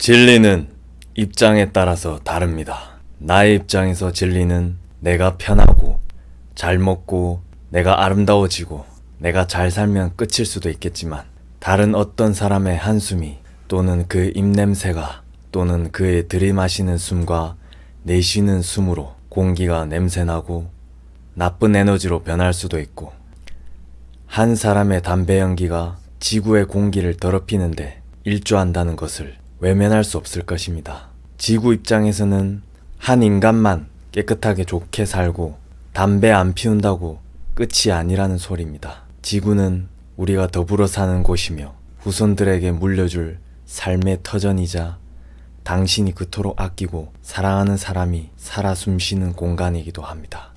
진리는 입장에 따라서 다릅니다. 나의 입장에서 진리는 내가 편하고 잘 먹고 내가 아름다워지고 내가 잘 살면 끝일 수도 있겠지만 다른 어떤 사람의 한숨이 또는 그 입냄새가 또는 그의 들이마시는 숨과 내쉬는 숨으로 공기가 냄새나고 나쁜 에너지로 변할 수도 있고 한 사람의 담배 연기가 지구의 공기를 더럽히는데 일조한다는 것을 외면할 수 없을 것입니다. 지구 입장에서는 한 인간만 깨끗하게 좋게 살고 담배 안 피운다고 끝이 아니라는 소리입니다. 지구는 우리가 더불어 사는 곳이며 후손들에게 물려줄 삶의 터전이자 당신이 그토록 아끼고 사랑하는 사람이 살아 숨쉬는 공간이기도 합니다.